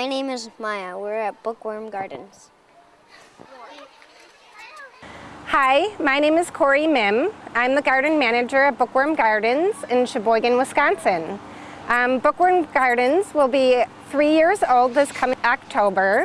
My name is Maya. We're at Bookworm Gardens. Hi, my name is Corey Mim. I'm the garden manager at Bookworm Gardens in Sheboygan, Wisconsin. Um, Bookworm Gardens will be three years old this coming October.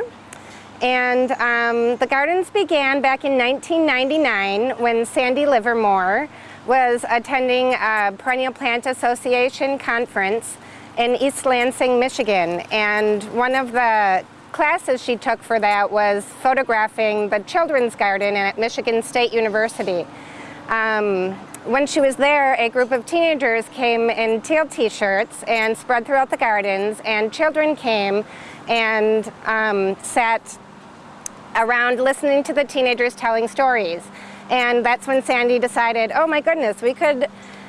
And um, the gardens began back in 1999 when Sandy Livermore was attending a Perennial Plant Association conference in East Lansing, Michigan. And one of the classes she took for that was photographing the children's garden at Michigan State University. Um, when she was there, a group of teenagers came in teal t-shirts and spread throughout the gardens, and children came and um, sat around listening to the teenagers telling stories. And that's when Sandy decided, oh my goodness, we could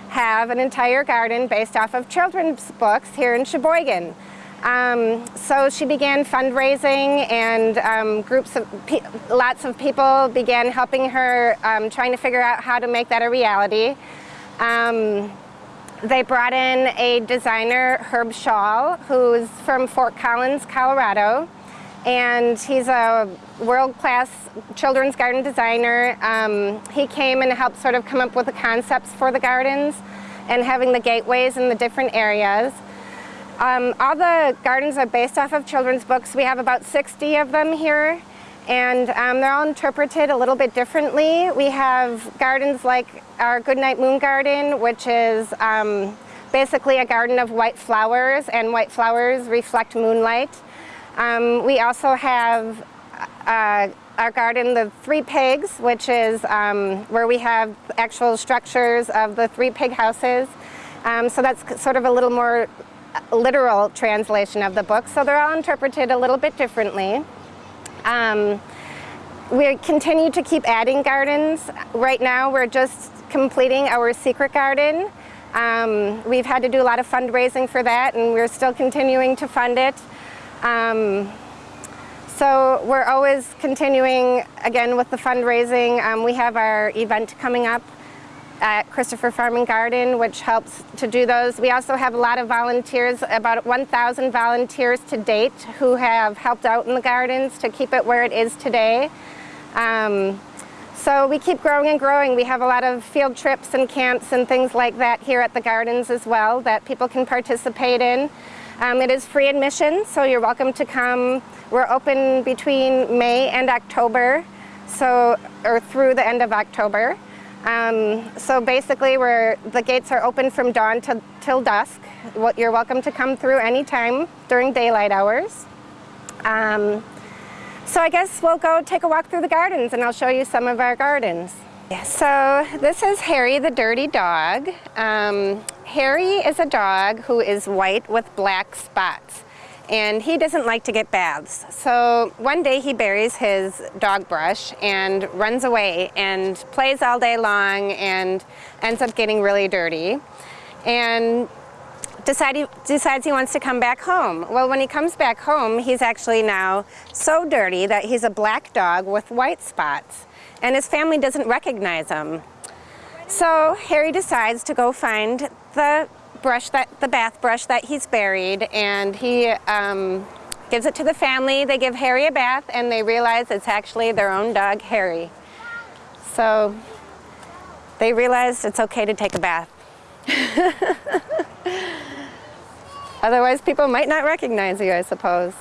have an entire garden based off of children's books here in Sheboygan. Um, so she began fundraising and um, groups of, lots of people began helping her um, trying to figure out how to make that a reality. Um, they brought in a designer, Herb Schaal, who's from Fort Collins, Colorado. And he's a world-class children's garden designer. Um, he came and helped sort of come up with the concepts for the gardens and having the gateways in the different areas. Um, all the gardens are based off of children's books. We have about 60 of them here and um, they're all interpreted a little bit differently. We have gardens like our Goodnight Moon Garden, which is um, basically a garden of white flowers and white flowers reflect moonlight. Um, we also have uh, our garden, the Three Pigs, which is um, where we have actual structures of the three pig houses. Um, so that's sort of a little more literal translation of the book. So they're all interpreted a little bit differently. Um, we continue to keep adding gardens. Right now we're just completing our secret garden. Um, we've had to do a lot of fundraising for that and we're still continuing to fund it. Um, so we're always continuing again with the fundraising. Um, we have our event coming up at Christopher Farm and Garden, which helps to do those. We also have a lot of volunteers, about 1,000 volunteers to date who have helped out in the gardens to keep it where it is today. Um, so we keep growing and growing. We have a lot of field trips and camps and things like that here at the gardens as well that people can participate in. Um, it is free admission, so you're welcome to come. We're open between May and October, so or through the end of October. Um, so basically, we're, the gates are open from dawn to, till dusk. You're welcome to come through anytime during daylight hours. Um, so I guess we'll go take a walk through the gardens and I'll show you some of our gardens. So this is Harry the dirty dog. Um, Harry is a dog who is white with black spots and he doesn't like to get baths. So one day he buries his dog brush and runs away and plays all day long and ends up getting really dirty and decide decides he wants to come back home. Well, when he comes back home, he's actually now so dirty that he's a black dog with white spots and his family doesn't recognize him. So Harry decides to go find the brush that the bath brush that he's buried and he um, gives it to the family. They give Harry a bath and they realize it's actually their own dog, Harry. So they realize it's okay to take a bath. Otherwise people might not recognize you, I suppose.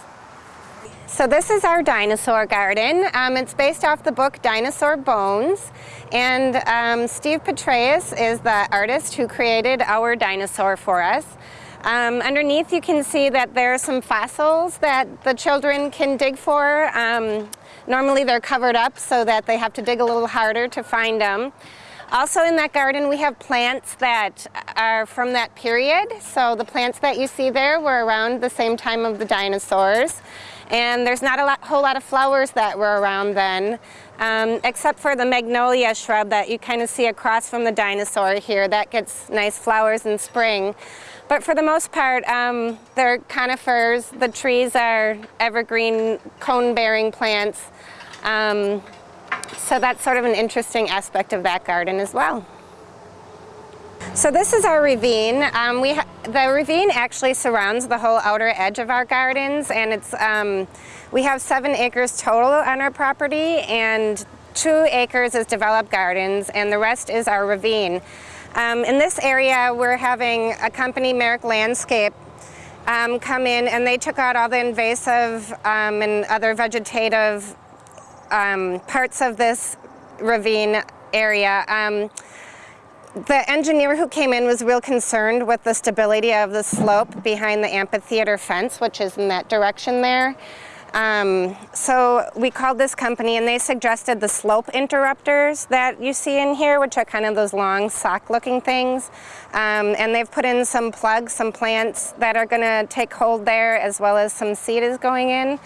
So this is our dinosaur garden. Um, it's based off the book Dinosaur Bones. And um, Steve Petraeus is the artist who created our dinosaur for us. Um, underneath you can see that there are some fossils that the children can dig for. Um, normally they're covered up so that they have to dig a little harder to find them. Also in that garden we have plants that are from that period. So the plants that you see there were around the same time of the dinosaurs. And there's not a lot, whole lot of flowers that were around then, um, except for the magnolia shrub that you kind of see across from the dinosaur here. That gets nice flowers in spring. But for the most part, um, they're conifers. The trees are evergreen, cone-bearing plants. Um, so that's sort of an interesting aspect of that garden as well. So this is our ravine. Um, we the ravine actually surrounds the whole outer edge of our gardens and it's um, we have seven acres total on our property and two acres is developed gardens and the rest is our ravine. Um, in this area we're having a company, Merrick Landscape, um, come in and they took out all the invasive um, and other vegetative um, parts of this ravine area. The engineer who came in was real concerned with the stability of the slope behind the amphitheater fence, which is in that direction there. Um, so we called this company and they suggested the slope interrupters that you see in here, which are kind of those long sock looking things. Um, and they've put in some plugs, some plants that are gonna take hold there as well as some seed is going in.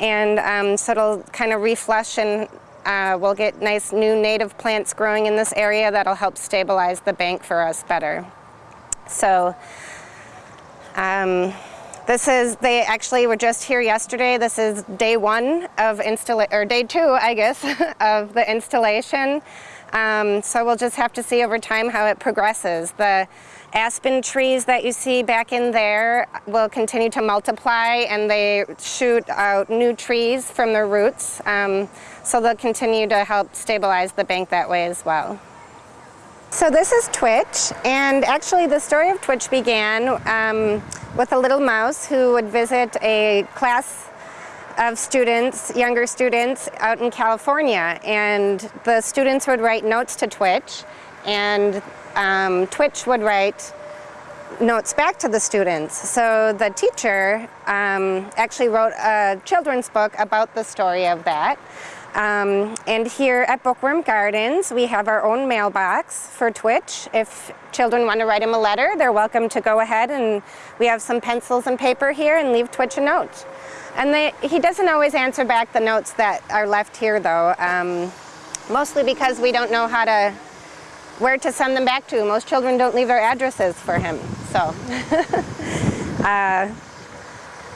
And um, so it'll kind of reflush and uh, we'll get nice new native plants growing in this area that'll help stabilize the bank for us better. So um, this is, they actually were just here yesterday. This is day one of installation, or day two, I guess, of the installation. Um, so we'll just have to see over time how it progresses. The aspen trees that you see back in there will continue to multiply and they shoot out new trees from their roots. Um, so they'll continue to help stabilize the bank that way as well. So this is Twitch, and actually the story of Twitch began um, with a little mouse who would visit a class of students, younger students out in California, and the students would write notes to Twitch, and um, Twitch would write notes back to the students. So the teacher um, actually wrote a children's book about the story of that. Um, and here at Bookworm Gardens, we have our own mailbox for Twitch. If children want to write him a letter, they're welcome to go ahead and we have some pencils and paper here and leave Twitch a note. And they, he doesn't always answer back the notes that are left here though, um, mostly because we don't know how to, where to send them back to. Most children don't leave their addresses for him, so. uh,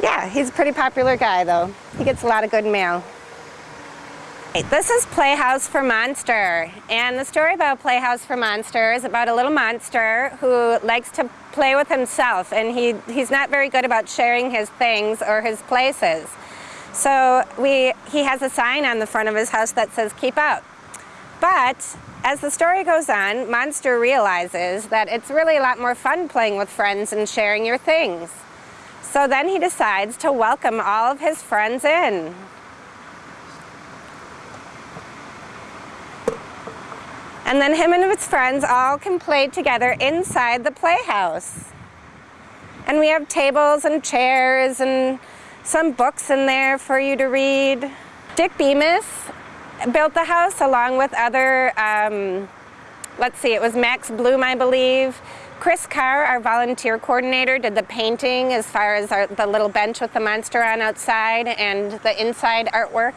yeah, he's a pretty popular guy though. He gets a lot of good mail. This is Playhouse for Monster, and the story about Playhouse for Monster is about a little monster who likes to play with himself, and he, he's not very good about sharing his things or his places. So we, he has a sign on the front of his house that says, keep out. But as the story goes on, Monster realizes that it's really a lot more fun playing with friends and sharing your things. So then he decides to welcome all of his friends in. And then him and his friends all can play together inside the playhouse. And we have tables and chairs and some books in there for you to read. Dick Bemis built the house along with other, um, let's see, it was Max Bloom, I believe. Chris Carr, our volunteer coordinator, did the painting as far as our, the little bench with the monster on outside and the inside artwork.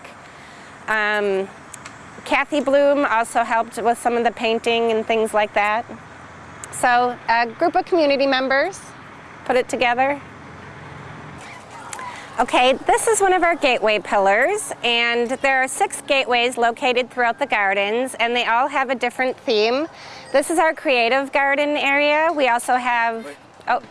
Um, Kathy Bloom also helped with some of the painting and things like that. So a group of community members put it together. Okay, this is one of our gateway pillars and there are six gateways located throughout the gardens and they all have a different theme. This is our creative garden area. We also have, oh,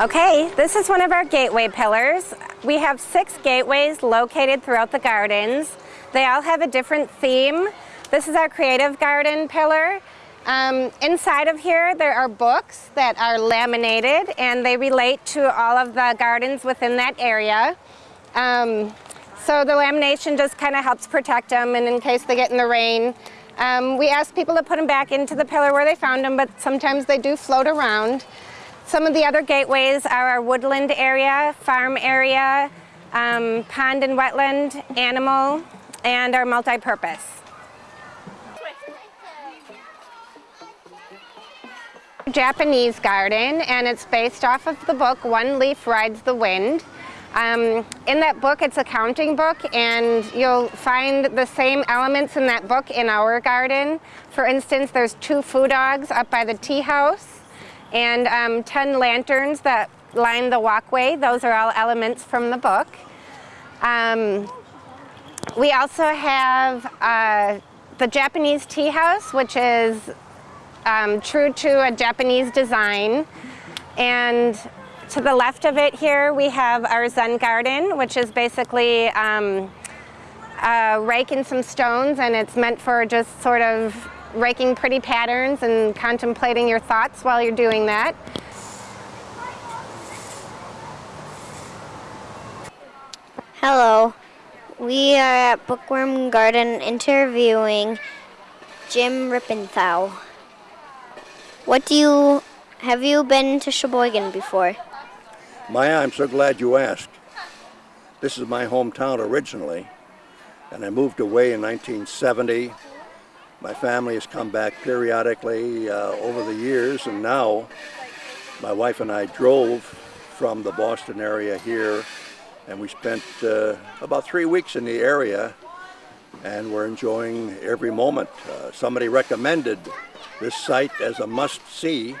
Okay, this is one of our gateway pillars. We have six gateways located throughout the gardens. They all have a different theme. This is our creative garden pillar. Um, inside of here there are books that are laminated and they relate to all of the gardens within that area. Um, so the lamination just kind of helps protect them and in case they get in the rain. Um, we ask people to put them back into the pillar where they found them but sometimes they do float around. Some of the other gateways are our woodland area, farm area, um, pond and wetland, animal, and our multi-purpose. Japanese garden and it's based off of the book One Leaf Rides the Wind. Um, in that book it's a counting book and you'll find the same elements in that book in our garden. For instance there's two foo dogs up by the tea house and um, 10 lanterns that line the walkway. Those are all elements from the book. Um, we also have uh, the Japanese tea house, which is um, true to a Japanese design. And to the left of it here, we have our Zen garden, which is basically um, rake and some stones, and it's meant for just sort of raking pretty patterns and contemplating your thoughts while you're doing that. Hello. We are at Bookworm Garden interviewing Jim Rippenthau. What do you have you been to Sheboygan before? Maya, I'm so glad you asked. This is my hometown originally, and I moved away in 1970. My family has come back periodically uh, over the years, and now my wife and I drove from the Boston area here, and we spent uh, about three weeks in the area, and we're enjoying every moment. Uh, somebody recommended this site as a must-see,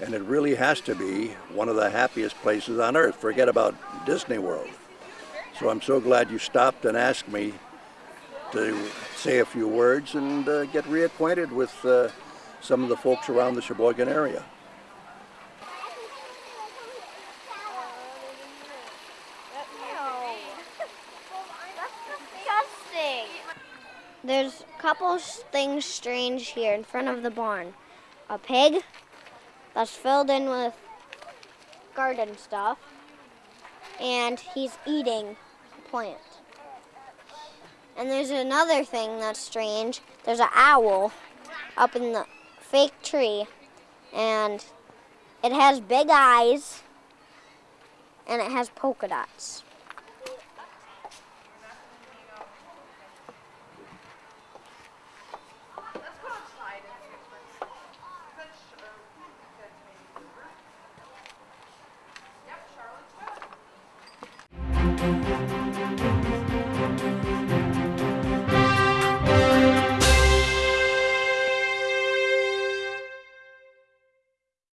and it really has to be one of the happiest places on earth. Forget about Disney World. So I'm so glad you stopped and asked me to say a few words and uh, get reacquainted with uh, some of the folks around the Sheboygan area. There's a couple things strange here in front of the barn. A pig that's filled in with garden stuff, and he's eating a plant. And there's another thing that's strange. There's an owl up in the fake tree, and it has big eyes, and it has polka dots.